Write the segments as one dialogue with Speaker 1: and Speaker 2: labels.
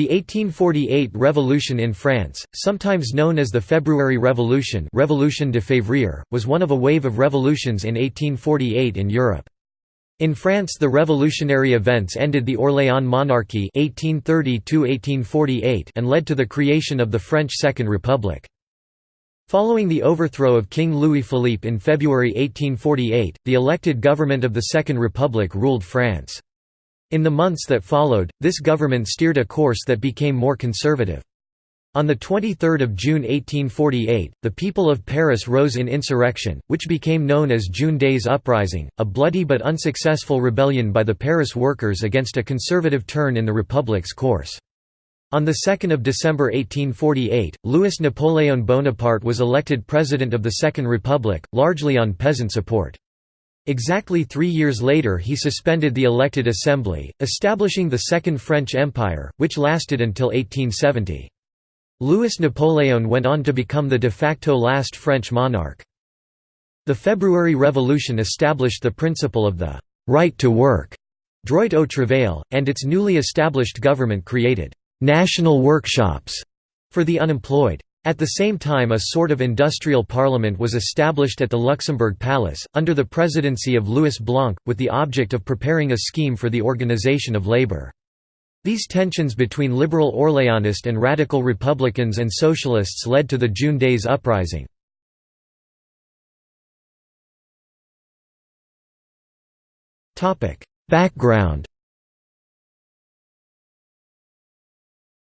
Speaker 1: The 1848 Revolution in France, sometimes known as the February Revolution Revolution de Février, was one of a wave of revolutions in 1848 in Europe. In France the revolutionary events ended the Orléans monarchy 1830 and led to the creation of the French Second Republic. Following the overthrow of King Louis-Philippe in February 1848, the elected government of the Second Republic ruled France. In the months that followed, this government steered a course that became more conservative. On 23 June 1848, the people of Paris rose in insurrection, which became known as June Days Uprising, a bloody but unsuccessful rebellion by the Paris workers against a conservative turn in the Republic's course. On 2 December 1848, Louis-Napoléon Bonaparte was elected President of the Second Republic, largely on peasant support. Exactly three years later he suspended the elected assembly, establishing the Second French Empire, which lasted until 1870. Louis Napoleon went on to become the de facto last French monarch. The February Revolution established the principle of the «right to work» droit au travail, and its newly established government created «national workshops» for the unemployed. At the same time a sort of industrial parliament was established at the Luxembourg Palace, under the presidency of Louis Blanc, with the object of preparing a scheme for the organization of labor. These tensions between liberal Orléanist and radical republicans and socialists led to the June Days Uprising. Background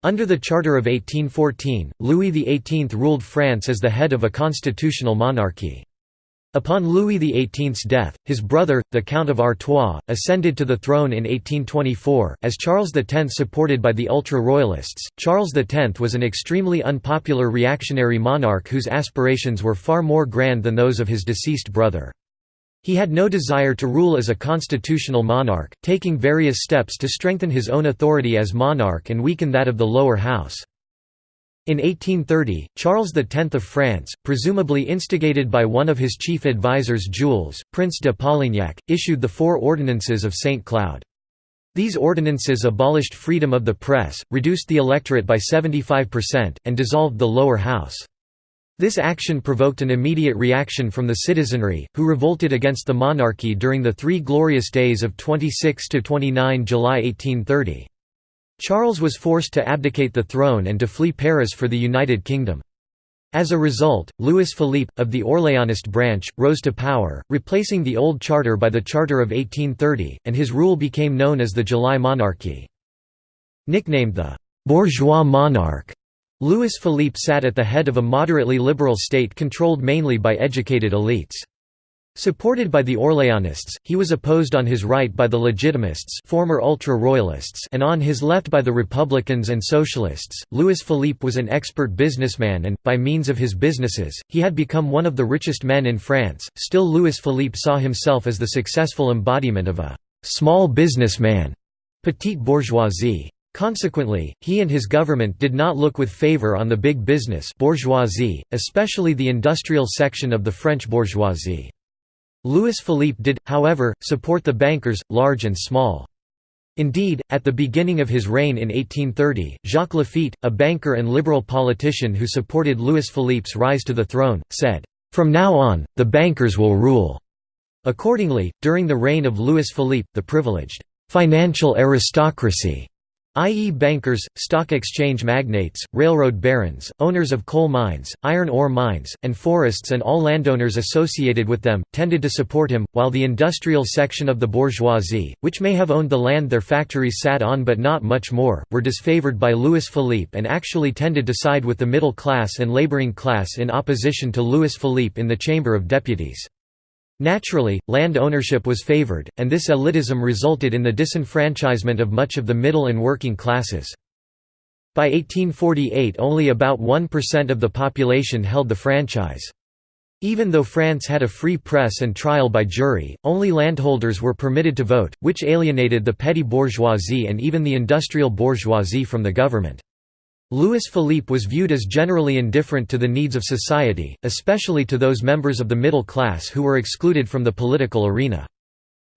Speaker 1: Under the Charter of 1814, Louis XVIII ruled France as the head of a constitutional monarchy. Upon Louis XVIII's death, his brother, the Count of Artois, ascended to the throne in 1824, as Charles X supported by the ultra-royalists. Charles X was an extremely unpopular reactionary monarch whose aspirations were far more grand than those of his deceased brother. He had no desire to rule as a constitutional monarch, taking various steps to strengthen his own authority as monarch and weaken that of the lower house. In 1830, Charles X of France, presumably instigated by one of his chief advisers Jules, Prince de Polignac, issued the Four Ordinances of St. Cloud. These ordinances abolished freedom of the press, reduced the electorate by 75%, and dissolved the lower house. This action provoked an immediate reaction from the citizenry, who revolted against the monarchy during the Three Glorious Days of 26–29 July 1830. Charles was forced to abdicate the throne and to flee Paris for the United Kingdom. As a result, Louis Philippe, of the Orléanist branch, rose to power, replacing the old charter by the Charter of 1830, and his rule became known as the July Monarchy. Nicknamed the «bourgeois monarch», Louis Philippe sat at the head of a moderately liberal state controlled mainly by educated elites. Supported by the Orléanists, he was opposed on his right by the Legitimists former ultra-royalists and on his left by the Republicans and Socialists. Louis Philippe was an expert businessman and, by means of his businesses, he had become one of the richest men in France. Still Louis Philippe saw himself as the successful embodiment of a «small businessman» petite bourgeoisie. Consequently, he and his government did not look with favor on the big business bourgeoisie, especially the industrial section of the French bourgeoisie. Louis Philippe did, however, support the bankers, large and small. Indeed, at the beginning of his reign in 1830, Jacques Laffitte, a banker and liberal politician who supported Louis Philippe's rise to the throne, said, "'From now on, the bankers will rule." Accordingly, during the reign of Louis Philippe, the privileged "'financial aristocracy' i.e. bankers, stock exchange magnates, railroad barons, owners of coal mines, iron ore mines, and forests and all landowners associated with them, tended to support him, while the industrial section of the bourgeoisie, which may have owned the land their factories sat on but not much more, were disfavored by Louis Philippe and actually tended to side with the middle class and laboring class in opposition to Louis Philippe in the Chamber of Deputies. Naturally, land ownership was favored, and this elitism resulted in the disenfranchisement of much of the middle and working classes. By 1848 only about 1% of the population held the franchise. Even though France had a free press and trial by jury, only landholders were permitted to vote, which alienated the petty bourgeoisie and even the industrial bourgeoisie from the government. Louis Philippe was viewed as generally indifferent to the needs of society, especially to those members of the middle class who were excluded from the political arena.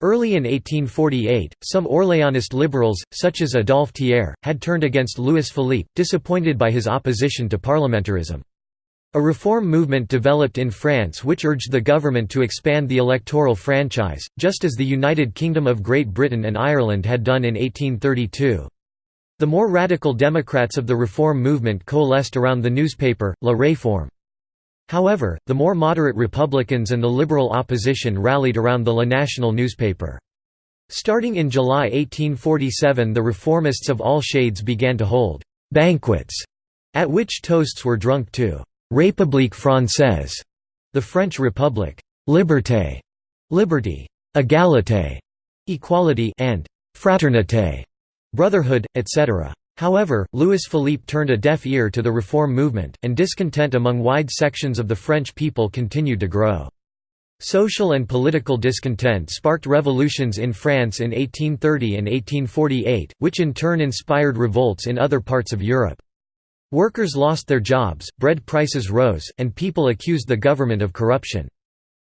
Speaker 1: Early in 1848, some Orléanist liberals, such as Adolphe Thiers, had turned against Louis Philippe, disappointed by his opposition to parliamentarism. A reform movement developed in France which urged the government to expand the electoral franchise, just as the United Kingdom of Great Britain and Ireland had done in 1832. The more radical Democrats of the reform movement coalesced around the newspaper, La Réforme. However, the more moderate Republicans and the liberal opposition rallied around the La National newspaper. Starting in July 1847 the reformists of all shades began to hold «banquets», at which toasts were drunk to République française, the French Republic, liberté, liberty, égalité, equality, and fraternité, brotherhood, etc. However, Louis Philippe turned a deaf ear to the reform movement, and discontent among wide sections of the French people continued to grow. Social and political discontent sparked revolutions in France in 1830 and 1848, which in turn inspired revolts in other parts of Europe. Workers lost their jobs, bread prices rose, and people accused the government of corruption.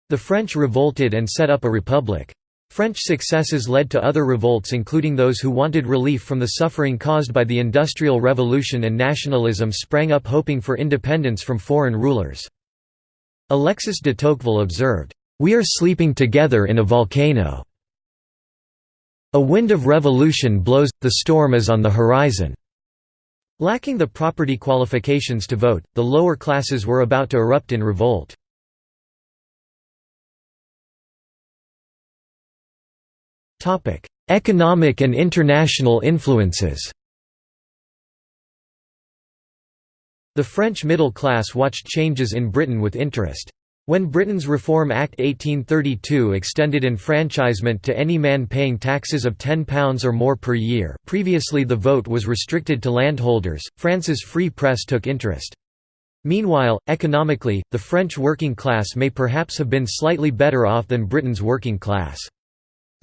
Speaker 1: The French revolted and set up a republic. French successes led to other revolts including those who wanted relief from the suffering caused by the Industrial Revolution and nationalism sprang up hoping for independence from foreign rulers. Alexis de Tocqueville observed, "...we are sleeping together in a volcano. A wind of revolution blows, the storm is on the horizon." Lacking the property qualifications to vote, the lower classes were about to erupt in revolt. Economic and international influences The French middle class watched changes in Britain with interest. When Britain's Reform Act 1832 extended enfranchisement to any man paying taxes of £10 or more per year previously the vote was restricted to landholders, France's free press took interest. Meanwhile, economically, the French working class may perhaps have been slightly better off than Britain's working class.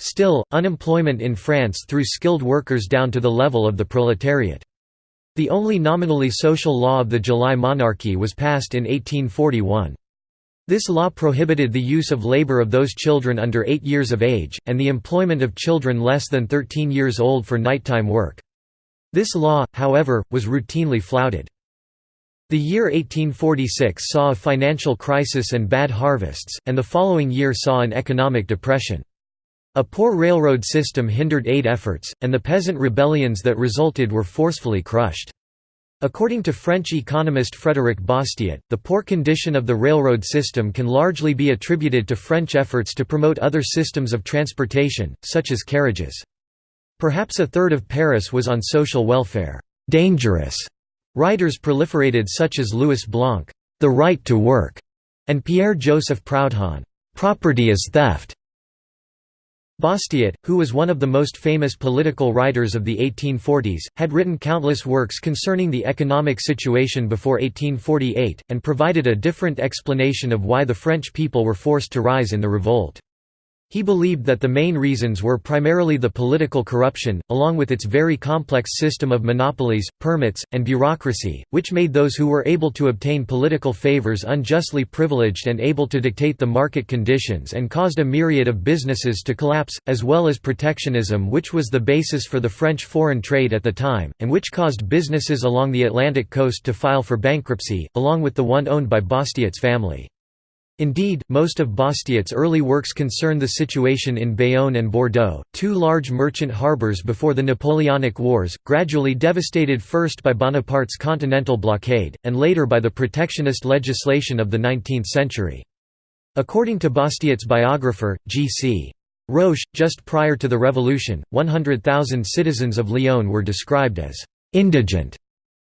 Speaker 1: Still, unemployment in France threw skilled workers down to the level of the proletariat. The only nominally social law of the July monarchy was passed in 1841. This law prohibited the use of labor of those children under 8 years of age, and the employment of children less than 13 years old for nighttime work. This law, however, was routinely flouted. The year 1846 saw a financial crisis and bad harvests, and the following year saw an economic depression. A poor railroad system hindered aid efforts, and the peasant rebellions that resulted were forcefully crushed. According to French economist Frédéric Bastiat, the poor condition of the railroad system can largely be attributed to French efforts to promote other systems of transportation, such as carriages. Perhaps a third of Paris was on social welfare. Dangerous writers proliferated such as Louis Blanc, The Right to Work, and Pierre-Joseph Proudhon, Property is Theft. Bastiat, who was one of the most famous political writers of the 1840s, had written countless works concerning the economic situation before 1848, and provided a different explanation of why the French people were forced to rise in the revolt. He believed that the main reasons were primarily the political corruption, along with its very complex system of monopolies, permits, and bureaucracy, which made those who were able to obtain political favors unjustly privileged and able to dictate the market conditions and caused a myriad of businesses to collapse, as well as protectionism which was the basis for the French foreign trade at the time, and which caused businesses along the Atlantic coast to file for bankruptcy, along with the one owned by Bastiat's family. Indeed, most of Bastiat's early works concern the situation in Bayonne and Bordeaux, two large merchant harbours before the Napoleonic Wars, gradually devastated first by Bonaparte's continental blockade, and later by the protectionist legislation of the 19th century. According to Bastiat's biographer, G.C. Roche, just prior to the revolution, 100,000 citizens of Lyon were described as «indigent»,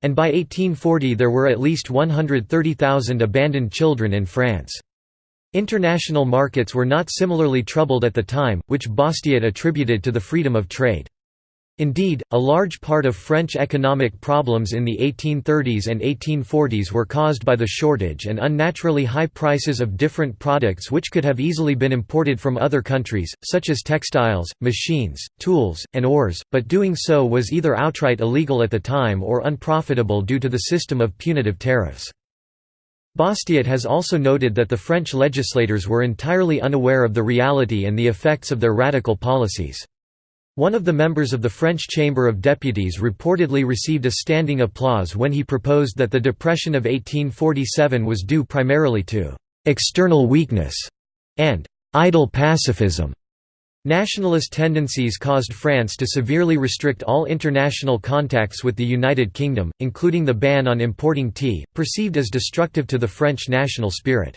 Speaker 1: and by 1840 there were at least 130,000 abandoned children in France. International markets were not similarly troubled at the time, which Bastiat attributed to the freedom of trade. Indeed, a large part of French economic problems in the 1830s and 1840s were caused by the shortage and unnaturally high prices of different products which could have easily been imported from other countries, such as textiles, machines, tools, and ores, but doing so was either outright illegal at the time or unprofitable due to the system of punitive tariffs. Bastiat has also noted that the French legislators were entirely unaware of the reality and the effects of their radical policies. One of the members of the French Chamber of Deputies reportedly received a standing applause when he proposed that the depression of 1847 was due primarily to «external weakness» and «idle pacifism». Nationalist tendencies caused France to severely restrict all international contacts with the United Kingdom, including the ban on importing tea, perceived as destructive to the French national spirit.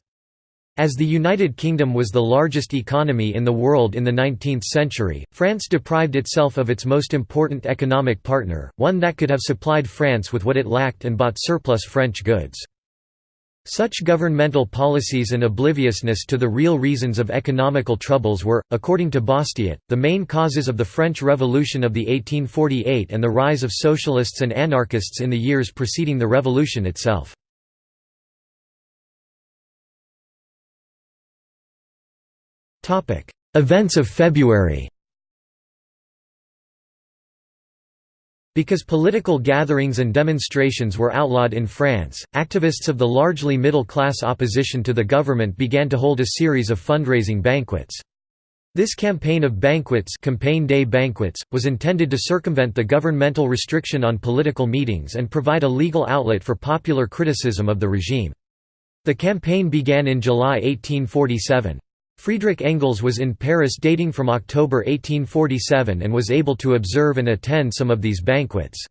Speaker 1: As the United Kingdom was the largest economy in the world in the 19th century, France deprived itself of its most important economic partner, one that could have supplied France with what it lacked and bought surplus French goods. Such governmental policies and obliviousness to the real reasons of economical troubles were, according to Bastiat, the main causes of the French Revolution of the 1848 and the rise of socialists and anarchists in the years preceding the revolution itself. Events of February Because political gatherings and demonstrations were outlawed in France, activists of the largely middle-class opposition to the government began to hold a series of fundraising banquets. This campaign of banquets, campagne des banquets was intended to circumvent the governmental restriction on political meetings and provide a legal outlet for popular criticism of the regime. The campaign began in July 1847. Friedrich Engels was in Paris dating from October 1847 and was able to observe and attend some of these banquets.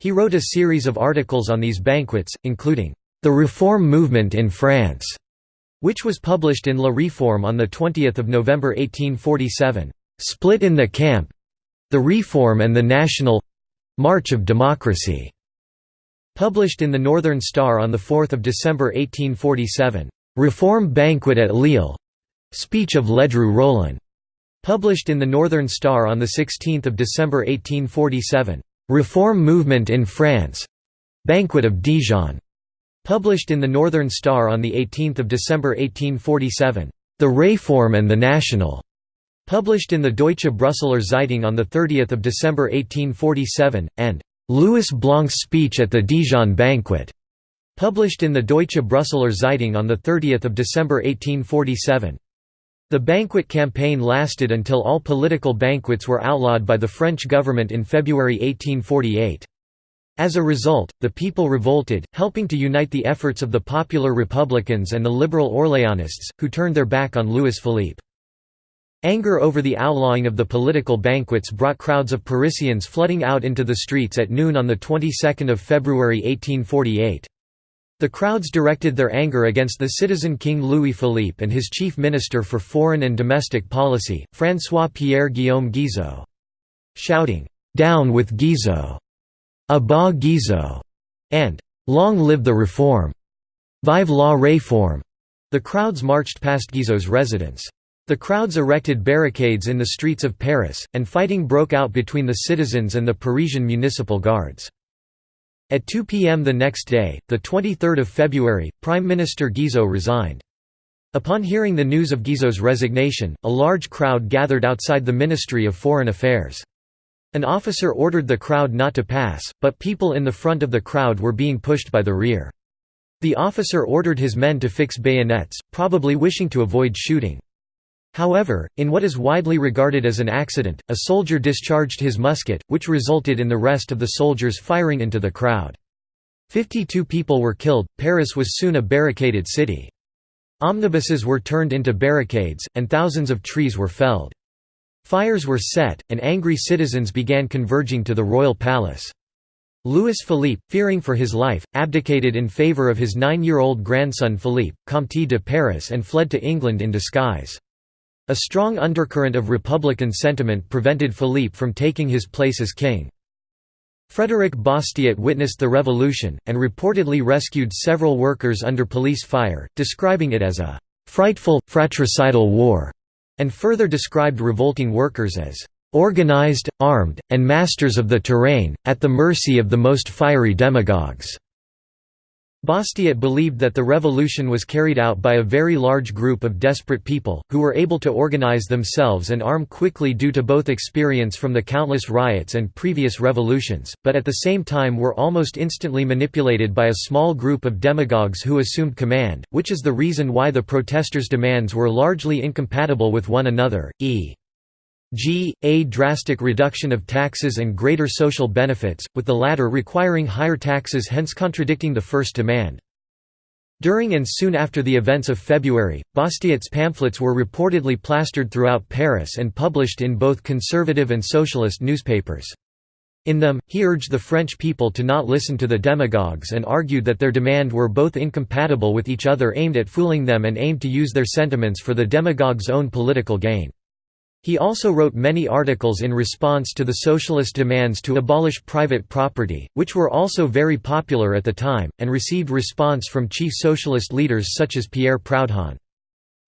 Speaker 1: He wrote a series of articles on these banquets, including, "'The Reform Movement in France' which was published in La Réforme on 20 November 1847, "'Split in the Camp' The Reform and the National March of Democracy' published in the Northern Star on 4 December 1847, "'Reform Banquet at Lille' Speech of Ledru Rollin, published in the Northern Star on 16 December 1847. Reform Movement in France. Banquet of Dijon, published in the Northern Star on 18 December 1847. The Reform and the National, published in the Deutsche Brüsseler Zeitung on 30 December 1847, and Louis Blanc's speech at the Dijon banquet, published in the Deutsche Brüsseler Zeitung on 30 December 1847. The banquet campaign lasted until all political banquets were outlawed by the French government in February 1848. As a result, the people revolted, helping to unite the efforts of the popular Republicans and the liberal Orléanists, who turned their back on Louis Philippe. Anger over the outlawing of the political banquets brought crowds of Parisians flooding out into the streets at noon on the 22nd of February 1848. The crowds directed their anger against the citizen King Louis Philippe and his chief minister for foreign and domestic policy, François-Pierre Guillaume Guizot. Shouting, "'Down with Guizot!' A bas Guizot!' and "'Long live the Reform!' Vive la Réforme!' The crowds marched past Guizot's residence. The crowds erected barricades in the streets of Paris, and fighting broke out between the citizens and the Parisian municipal guards. At 2 p.m. the next day, 23 February, Prime Minister Guizot resigned. Upon hearing the news of Guizot's resignation, a large crowd gathered outside the Ministry of Foreign Affairs. An officer ordered the crowd not to pass, but people in the front of the crowd were being pushed by the rear. The officer ordered his men to fix bayonets, probably wishing to avoid shooting. However, in what is widely regarded as an accident, a soldier discharged his musket, which resulted in the rest of the soldiers firing into the crowd. Fifty-two people were killed. Paris was soon a barricaded city. Omnibuses were turned into barricades, and thousands of trees were felled. Fires were set, and angry citizens began converging to the royal palace. Louis Philippe, fearing for his life, abdicated in favour of his nine-year-old grandson Philippe, Comte de Paris and fled to England in disguise. A strong undercurrent of republican sentiment prevented Philippe from taking his place as king. Frédéric Bastiat witnessed the revolution, and reportedly rescued several workers under police fire, describing it as a «frightful, fratricidal war», and further described revolting workers as «organized, armed, and masters of the terrain, at the mercy of the most fiery demagogues». Bastiat believed that the revolution was carried out by a very large group of desperate people, who were able to organize themselves and arm quickly due to both experience from the countless riots and previous revolutions, but at the same time were almost instantly manipulated by a small group of demagogues who assumed command, which is the reason why the protesters' demands were largely incompatible with one another, e. G. A drastic reduction of taxes and greater social benefits, with the latter requiring higher taxes hence contradicting the first demand. During and soon after the events of February, Bastiat's pamphlets were reportedly plastered throughout Paris and published in both conservative and socialist newspapers. In them, he urged the French people to not listen to the demagogues and argued that their demand were both incompatible with each other aimed at fooling them and aimed to use their sentiments for the demagogues' own political gain. He also wrote many articles in response to the socialist demands to abolish private property, which were also very popular at the time, and received response from chief socialist leaders such as Pierre Proudhon.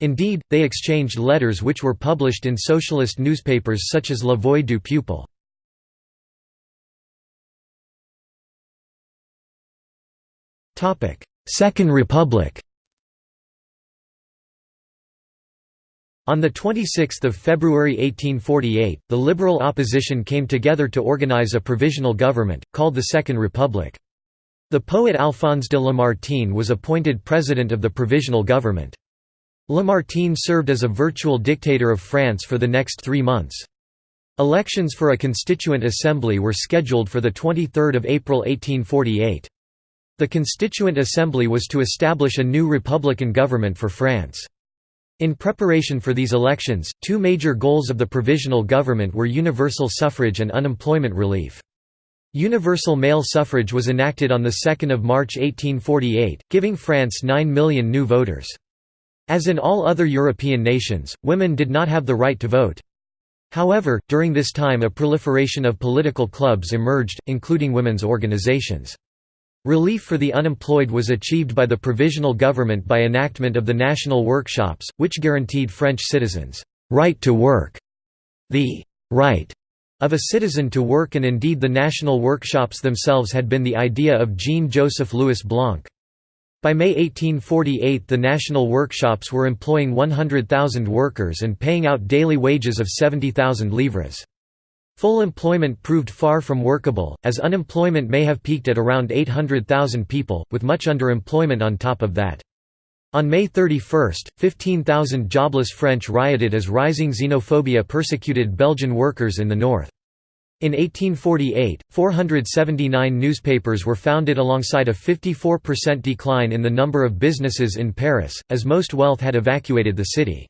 Speaker 1: Indeed, they exchanged letters which were published in socialist newspapers such as La Voix du Peuple. Second Republic On 26 February 1848, the liberal opposition came together to organize a provisional government, called the Second Republic. The poet Alphonse de Lamartine was appointed president of the provisional government. Lamartine served as a virtual dictator of France for the next three months. Elections for a constituent assembly were scheduled for 23 April 1848. The Constituent Assembly was to establish a new republican government for France. In preparation for these elections, two major goals of the provisional government were universal suffrage and unemployment relief. Universal male suffrage was enacted on 2 March 1848, giving France 9 million new voters. As in all other European nations, women did not have the right to vote. However, during this time a proliferation of political clubs emerged, including women's organizations. Relief for the unemployed was achieved by the provisional government by enactment of the national workshops, which guaranteed French citizens' right to work. The right of a citizen to work and indeed the national workshops themselves had been the idea of Jean-Joseph Louis Blanc. By May 1848 the national workshops were employing 100,000 workers and paying out daily wages of 70,000 livres. Full employment proved far from workable, as unemployment may have peaked at around 800,000 people, with much underemployment on top of that. On May 31, 15,000 jobless French rioted as rising xenophobia persecuted Belgian workers in the north. In 1848, 479 newspapers were founded alongside a 54% decline in the number of businesses in Paris, as most wealth had evacuated the city.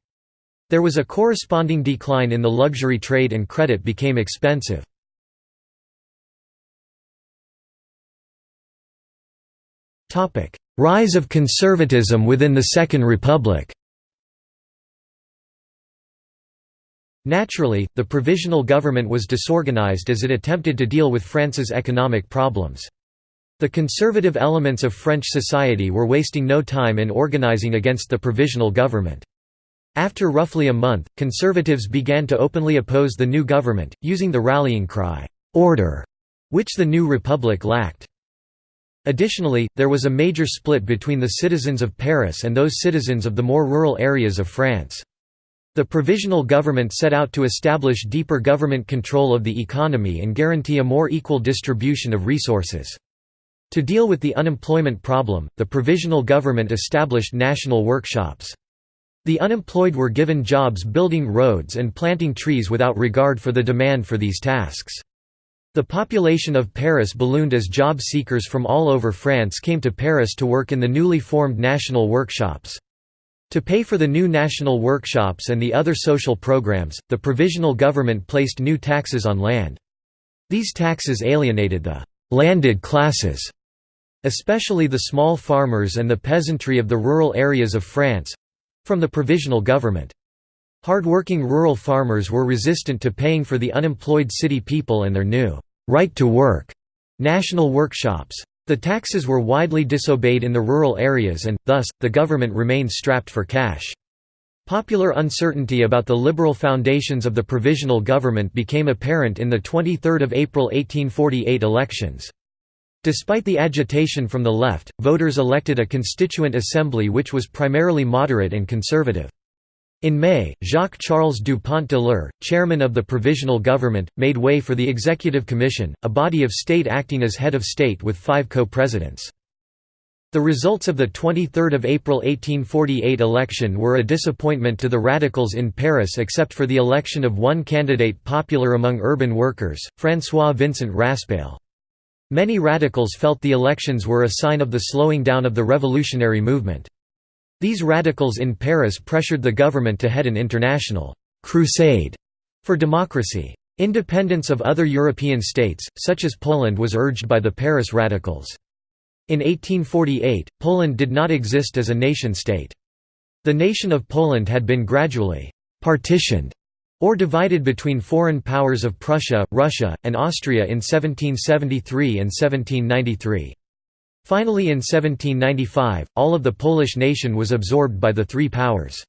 Speaker 1: There was a corresponding decline in the luxury trade and credit became expensive. Rise of conservatism within the Second Republic Naturally, the provisional government was disorganized as it attempted to deal with France's economic problems. The conservative elements of French society were wasting no time in organizing against the provisional government. After roughly a month, conservatives began to openly oppose the new government, using the rallying cry, "'Order'", which the new republic lacked. Additionally, there was a major split between the citizens of Paris and those citizens of the more rural areas of France. The provisional government set out to establish deeper government control of the economy and guarantee a more equal distribution of resources. To deal with the unemployment problem, the provisional government established national workshops. The unemployed were given jobs building roads and planting trees without regard for the demand for these tasks. The population of Paris ballooned as job seekers from all over France came to Paris to work in the newly formed national workshops. To pay for the new national workshops and the other social programs, the provisional government placed new taxes on land. These taxes alienated the «landed classes», especially the small farmers and the peasantry of the rural areas of France, from the provisional government. Hard-working rural farmers were resistant to paying for the unemployed city people and their new right to work national workshops. The taxes were widely disobeyed in the rural areas and, thus, the government remained strapped for cash. Popular uncertainty about the liberal foundations of the provisional government became apparent in the 23 April 1848 elections. Despite the agitation from the left, voters elected a constituent assembly which was primarily moderate and conservative. In May, Jacques-Charles Dupont de l'Eure, chairman of the Provisional Government, made way for the Executive Commission, a body of state acting as head of state with five co-presidents. The results of the 23 April 1848 election were a disappointment to the radicals in Paris except for the election of one candidate popular among urban workers, François Vincent Raspail. Many radicals felt the elections were a sign of the slowing down of the revolutionary movement. These radicals in Paris pressured the government to head an international «crusade» for democracy. Independence of other European states, such as Poland was urged by the Paris radicals. In 1848, Poland did not exist as a nation-state. The nation of Poland had been gradually «partitioned» or divided between foreign powers of Prussia, Russia, and Austria in 1773 and 1793. Finally in 1795, all of the Polish nation was absorbed by the three powers.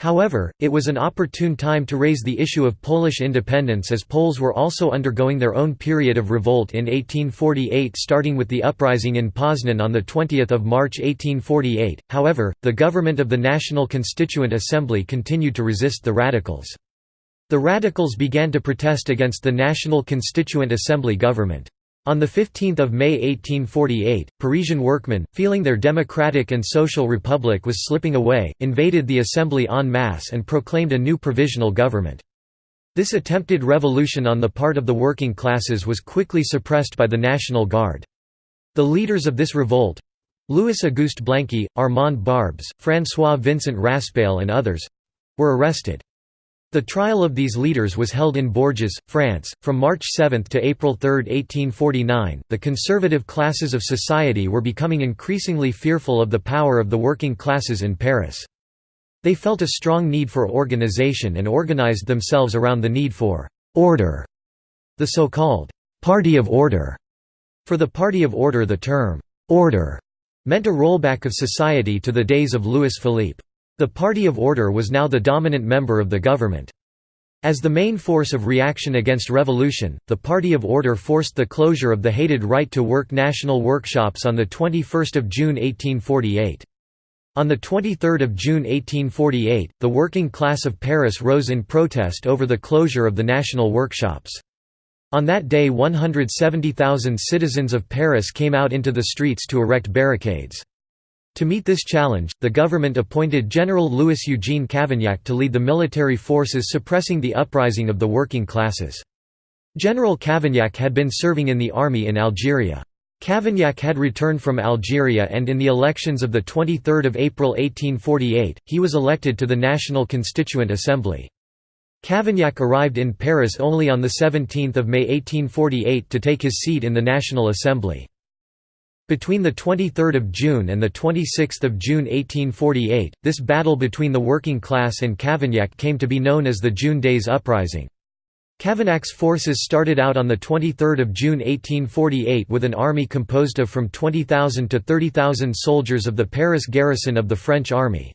Speaker 1: However, it was an opportune time to raise the issue of Polish independence as Poles were also undergoing their own period of revolt in 1848 starting with the uprising in Poznan on 20 March 1848, however, the government of the National Constituent Assembly continued to resist the radicals. The radicals began to protest against the National Constituent Assembly government. On 15 May 1848, Parisian workmen, feeling their democratic and social republic was slipping away, invaded the assembly en masse and proclaimed a new provisional government. This attempted revolution on the part of the working classes was quickly suppressed by the National Guard. The leaders of this revolt—Louis Auguste Blanqui, Armand Barbes, François Vincent Raspail and others—were arrested. The trial of these leaders was held in Bourges, France, from March 7 to April 3, 1849. The conservative classes of society were becoming increasingly fearful of the power of the working classes in Paris. They felt a strong need for organization and organized themselves around the need for order, the so-called Party of Order. For the Party of Order the term order meant a rollback of society to the days of Louis Philippe. The Party of Order was now the dominant member of the government. As the main force of reaction against revolution, the Party of Order forced the closure of the hated Right to Work national workshops on 21 June 1848. On 23 June 1848, the working class of Paris rose in protest over the closure of the national workshops. On that day 170,000 citizens of Paris came out into the streets to erect barricades. To meet this challenge, the government appointed General Louis-Eugène Cavaignac to lead the military forces suppressing the uprising of the working classes. General Cavaignac had been serving in the army in Algeria. Cavaignac had returned from Algeria and in the elections of 23 April 1848, he was elected to the National Constituent Assembly. Cavaignac arrived in Paris only on 17 May 1848 to take his seat in the National Assembly. Between 23 June and 26 June 1848, this battle between the working class and Cavaignac came to be known as the June Days Uprising. Cavaignac's forces started out on 23 June 1848 with an army composed of from 20,000 to 30,000 soldiers of the Paris garrison of the French army.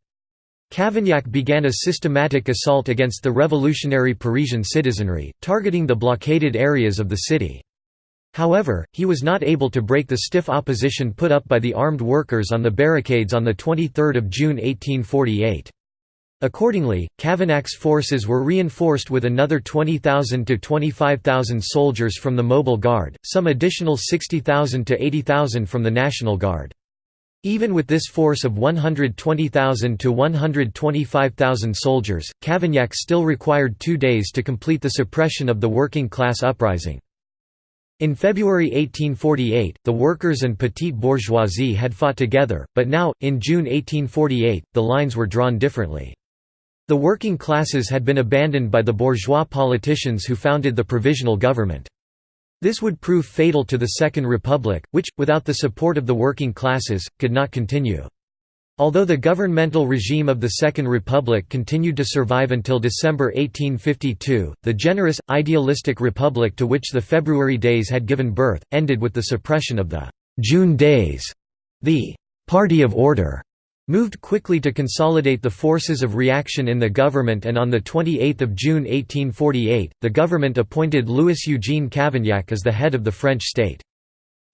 Speaker 1: Cavaignac began a systematic assault against the revolutionary Parisian citizenry, targeting the blockaded areas of the city. However, he was not able to break the stiff opposition put up by the armed workers on the barricades on 23 June 1848. Accordingly, Cavaignac's forces were reinforced with another 20,000 to 25,000 soldiers from the Mobile Guard, some additional 60,000 to 80,000 from the National Guard. Even with this force of 120,000 to 125,000 soldiers, Cavaignac still required two days to complete the suppression of the working class uprising. In February 1848, the workers and petite bourgeoisie had fought together, but now, in June 1848, the lines were drawn differently. The working classes had been abandoned by the bourgeois politicians who founded the provisional government. This would prove fatal to the Second Republic, which, without the support of the working classes, could not continue. Although the governmental regime of the Second Republic continued to survive until December 1852, the generous, idealistic republic to which the February Days had given birth, ended with the suppression of the «June Days». The «Party of Order» moved quickly to consolidate the forces of reaction in the government and on 28 June 1848, the government appointed Louis-Eugène Cavaignac as the head of the French state.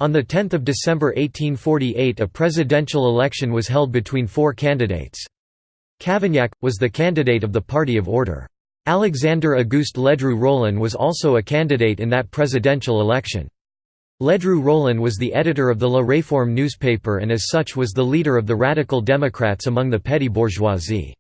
Speaker 1: On 10 December 1848 a presidential election was held between four candidates. Cavaignac, was the candidate of the Party of Order. Alexandre Auguste Ledru Rollin was also a candidate in that presidential election. Ledru Rollin was the editor of the La Réforme newspaper and as such was the leader of the radical Democrats among the petty bourgeoisie.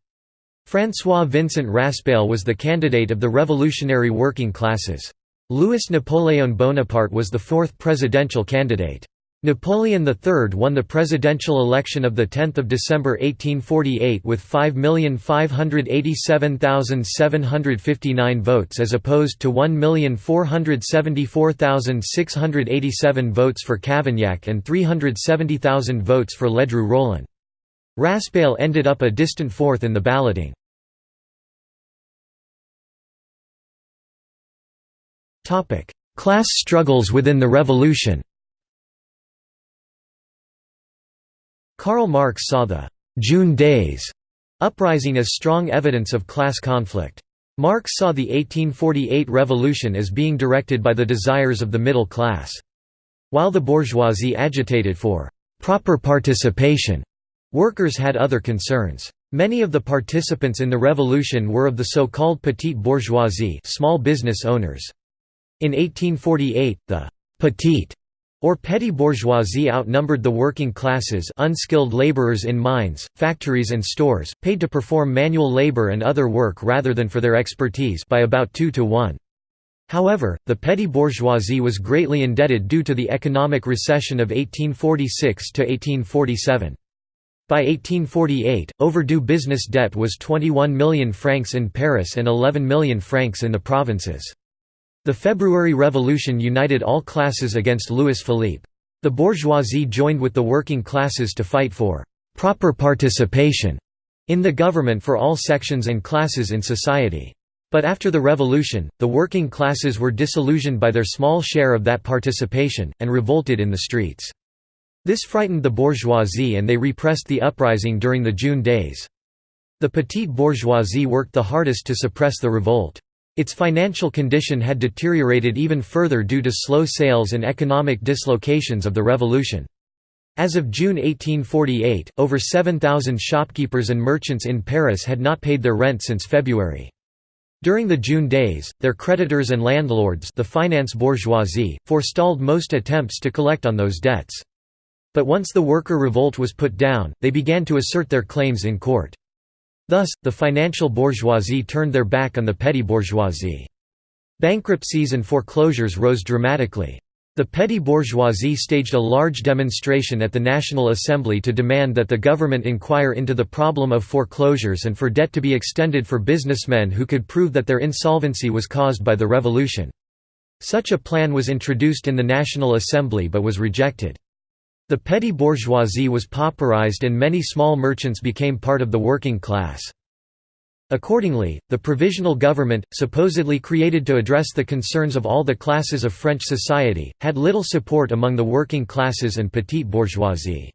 Speaker 1: François Vincent Raspail was the candidate of the revolutionary working classes. Louis Napoléon Bonaparte was the fourth presidential candidate. Napoleon III won the presidential election of 10 December 1848 with 5,587,759 votes as opposed to 1,474,687 votes for Cavaignac and 370,000 votes for Ledru Rollin. Raspail ended up a distant fourth in the balloting. Class struggles within the revolution Karl Marx saw the «June Days» uprising as strong evidence of class conflict. Marx saw the 1848 revolution as being directed by the desires of the middle class. While the bourgeoisie agitated for «proper participation», workers had other concerns. Many of the participants in the revolution were of the so-called petite bourgeoisie small business owners. In 1848, the «petite» or petty bourgeoisie outnumbered the working classes unskilled laborers in mines, factories and stores, paid to perform manual labor and other work rather than for their expertise by about 2 to 1. However, the petty bourgeoisie was greatly indebted due to the economic recession of 1846 to 1847. By 1848, overdue business debt was 21 million francs in Paris and 11 million francs in the provinces. The February Revolution united all classes against Louis Philippe. The bourgeoisie joined with the working classes to fight for «proper participation» in the government for all sections and classes in society. But after the revolution, the working classes were disillusioned by their small share of that participation, and revolted in the streets. This frightened the bourgeoisie and they repressed the uprising during the June days. The petite bourgeoisie worked the hardest to suppress the revolt. Its financial condition had deteriorated even further due to slow sales and economic dislocations of the revolution. As of June 1848, over 7,000 shopkeepers and merchants in Paris had not paid their rent since February. During the June days, their creditors and landlords the finance bourgeoisie, forestalled most attempts to collect on those debts. But once the worker revolt was put down, they began to assert their claims in court. Thus, the financial bourgeoisie turned their back on the petty bourgeoisie. Bankruptcies and foreclosures rose dramatically. The petty bourgeoisie staged a large demonstration at the National Assembly to demand that the government inquire into the problem of foreclosures and for debt to be extended for businessmen who could prove that their insolvency was caused by the revolution. Such a plan was introduced in the National Assembly but was rejected. The petty bourgeoisie was pauperized and many small merchants became part of the working class. Accordingly, the provisional government, supposedly created to address the concerns of all the classes of French society, had little support among the working classes and petite bourgeoisie.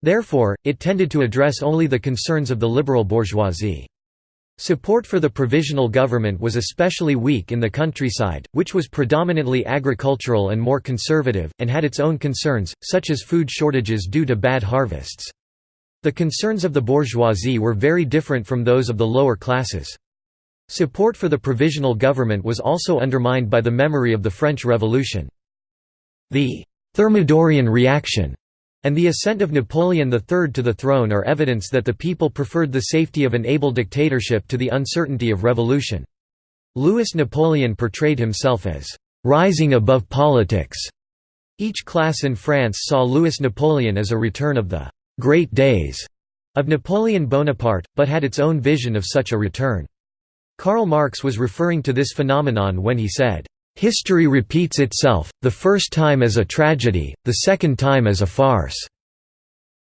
Speaker 1: Therefore, it tended to address only the concerns of the liberal bourgeoisie. Support for the provisional government was especially weak in the countryside, which was predominantly agricultural and more conservative, and had its own concerns, such as food shortages due to bad harvests. The concerns of the bourgeoisie were very different from those of the lower classes. Support for the provisional government was also undermined by the memory of the French Revolution. The Thermidorian reaction and the ascent of Napoleon III to the throne are evidence that the people preferred the safety of an able dictatorship to the uncertainty of revolution. Louis Napoleon portrayed himself as «rising above politics». Each class in France saw Louis Napoleon as a return of the «great days» of Napoleon Bonaparte, but had its own vision of such a return. Karl Marx was referring to this phenomenon when he said, History repeats itself, the first time as a tragedy, the second time as a farce.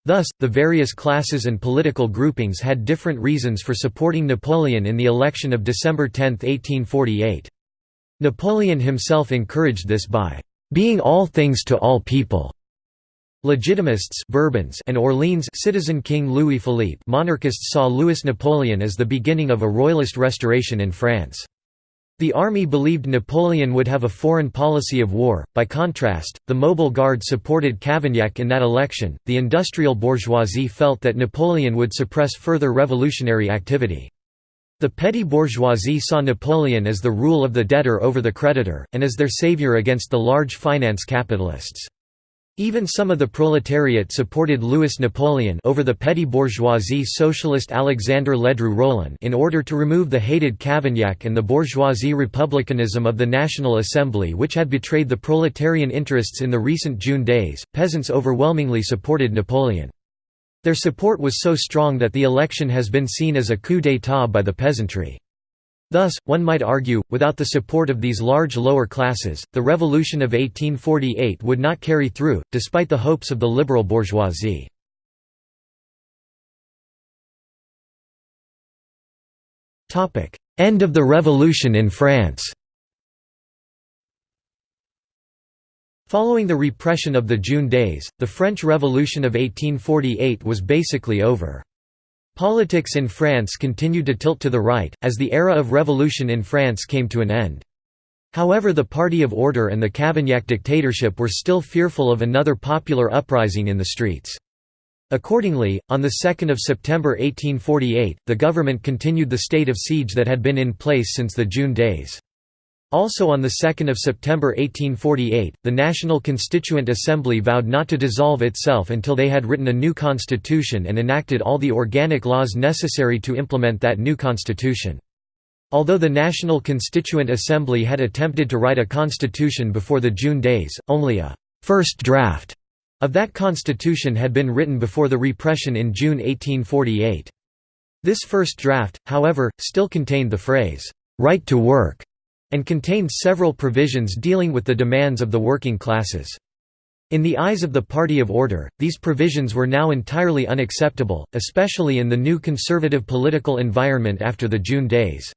Speaker 1: Thus, the various classes and political groupings had different reasons for supporting Napoleon in the election of December 10, 1848. Napoleon himself encouraged this by being all things to all people. Legitimists Bourbons and Orleans citizen King Louis Philippe monarchists saw Louis Napoleon as the beginning of a royalist restoration in France. The army believed Napoleon would have a foreign policy of war. By contrast, the Mobile Guard supported Cavaignac in that election. The industrial bourgeoisie felt that Napoleon would suppress further revolutionary activity. The petty bourgeoisie saw Napoleon as the rule of the debtor over the creditor, and as their savior against the large finance capitalists. Even some of the proletariat supported Louis Napoleon over the petty bourgeoisie socialist Alexandre Ledru Rollin in order to remove the hated Cavaignac and the bourgeoisie republicanism of the National Assembly which had betrayed the proletarian interests in the recent June days. Peasants overwhelmingly supported Napoleon. Their support was so strong that the election has been seen as a coup d'état by the peasantry. Thus, one might argue, without the support of these large lower classes, the revolution of 1848 would not carry through, despite the hopes of the liberal bourgeoisie. End of the revolution in France Following the repression of the June days, the French Revolution of 1848 was basically over. Politics in France continued to tilt to the right, as the era of revolution in France came to an end. However the Party of Order and the Cavaignac dictatorship were still fearful of another popular uprising in the streets. Accordingly, on 2 September 1848, the government continued the state of siege that had been in place since the June days. Also on 2 September 1848, the National Constituent Assembly vowed not to dissolve itself until they had written a new constitution and enacted all the organic laws necessary to implement that new constitution. Although the National Constituent Assembly had attempted to write a constitution before the June days, only a first draft of that constitution had been written before the repression in June 1848. This first draft, however, still contained the phrase, "'right to work' and contained several provisions dealing with the demands of the working classes. In the eyes of the Party of Order, these provisions were now entirely unacceptable, especially in the new conservative political environment after the June days.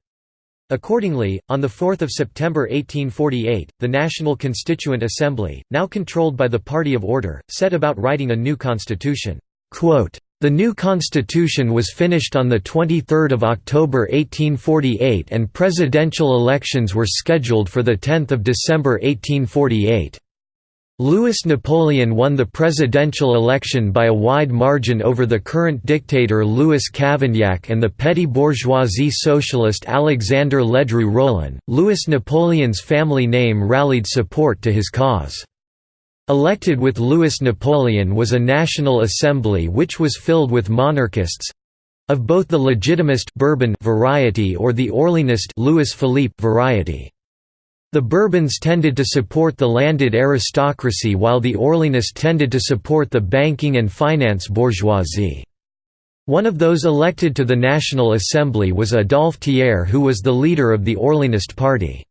Speaker 1: Accordingly, on 4 September 1848, the National Constituent Assembly, now controlled by the Party of Order, set about writing a new constitution. The new constitution was finished on 23 October 1848 and presidential elections were scheduled for 10 December 1848. Louis Napoleon won the presidential election by a wide margin over the current dictator Louis Cavaignac and the petty bourgeoisie socialist Alexandre Ledru Rollin. Louis Napoleon's family name rallied support to his cause. Elected with Louis Napoleon was a National Assembly which was filled with monarchists—of both the Legitimist Bourbon variety or the Orleanist Louis Philippe variety. The Bourbons tended to support the landed aristocracy while the Orleanists tended to support the banking and finance bourgeoisie. One of those elected to the National Assembly was Adolphe Thiers who was the leader of the Orleanist party.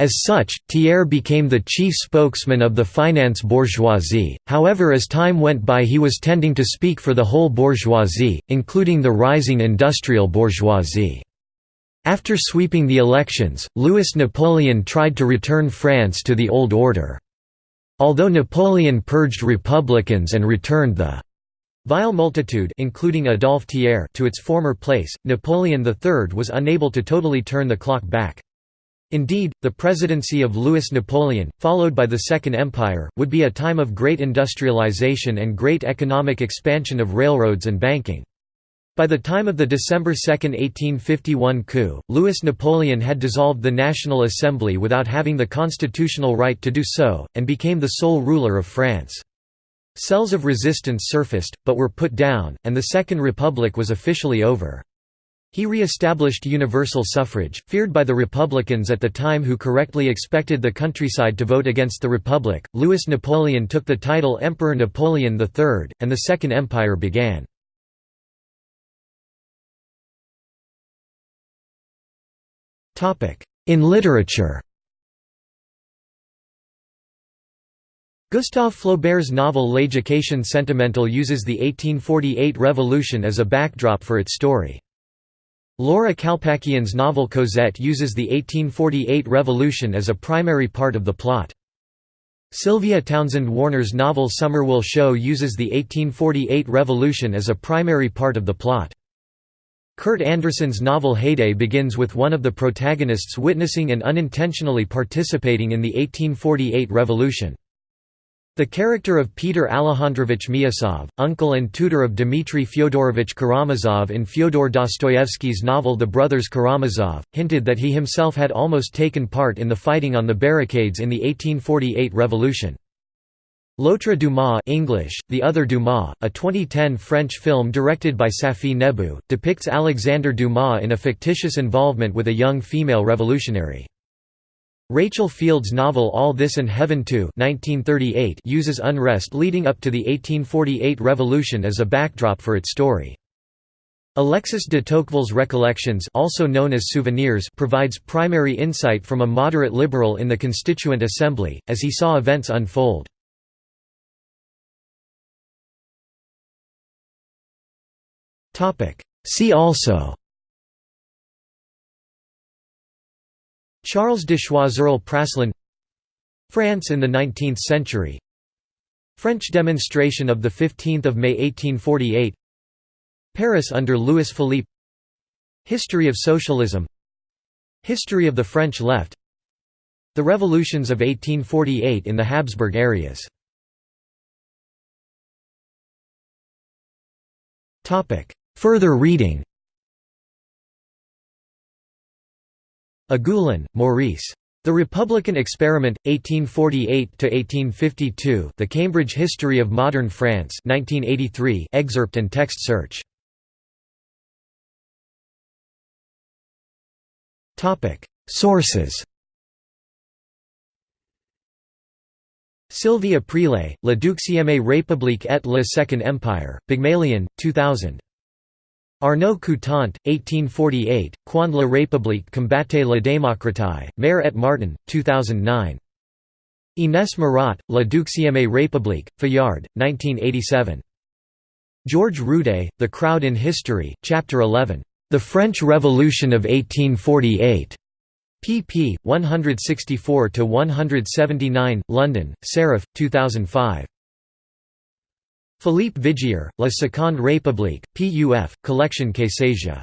Speaker 1: As such, Thiers became the chief spokesman of the finance bourgeoisie, however as time went by he was tending to speak for the whole bourgeoisie, including the rising industrial bourgeoisie. After sweeping the elections, Louis Napoleon tried to return France to the old order. Although Napoleon purged republicans and returned the vile multitude including Adolphe Thiers to its former place, Napoleon III was unable to totally turn the clock back. Indeed, the presidency of Louis Napoleon, followed by the Second Empire, would be a time of great industrialization and great economic expansion of railroads and banking. By the time of the December 2, 1851 coup, Louis Napoleon had dissolved the National Assembly without having the constitutional right to do so, and became the sole ruler of France. Cells of resistance surfaced, but were put down, and the Second Republic was officially over. He re-established universal suffrage, feared by the Republicans at the time who correctly expected the countryside to vote against the Republic. Louis Napoleon took the title Emperor Napoleon III, and the Second Empire began. In literature Gustave Flaubert's novel L'éducation sentimentale uses the 1848 revolution as a backdrop for its story. Laura Kalpakian's novel Cosette uses the 1848 revolution as a primary part of the plot. Sylvia Townsend Warner's novel Summer Will Show uses the 1848 revolution as a primary part of the plot. Kurt Andersen's novel Heyday begins with one of the protagonists witnessing and unintentionally participating in the 1848 revolution. The character of Peter Alejandrovich Miusov, uncle and tutor of Dmitry Fyodorovich Karamazov in Fyodor Dostoevsky's novel The Brothers Karamazov, hinted that he himself had almost taken part in the fighting on the barricades in the 1848 revolution. L'autre Dumas English, The Other Dumas, a 2010 French film directed by Safi Nebbou, depicts Alexander Dumas in a fictitious involvement with a young female revolutionary. Rachel Field's novel All This and Heaven Too uses unrest leading up to the 1848 revolution as a backdrop for its story. Alexis de Tocqueville's Recollections also known as Souvenirs provides primary insight from a moderate liberal in the Constituent Assembly, as he saw events unfold. See also Charles de Choiseul Praslin France in the 19th century. French demonstration of 15 May 1848 Paris under Louis Philippe. History of socialism. History of the French left. The revolutions of 1848 in the Habsburg areas. Further reading Agulhon, Maurice. The Republican Experiment, 1848–1852 The Cambridge History of Modern France 1983 excerpt and text search. Sources Sylvie Aprile, La Deuxième République et le Second Empire, Pygmalion, 2000. Arnaud Coutant, 1848, Quand la République combattait la démocratie, Mare et Martin, 2009. Inès Murat, La Deuxième République, Fayard, 1987. George Rudé, The Crowd in History, Chapter 11. The French Revolution of 1848. pp. 164–179, London, Serif, 2005. Philippe Vigier, La Seconde République, Puf, Collection Que sais-je.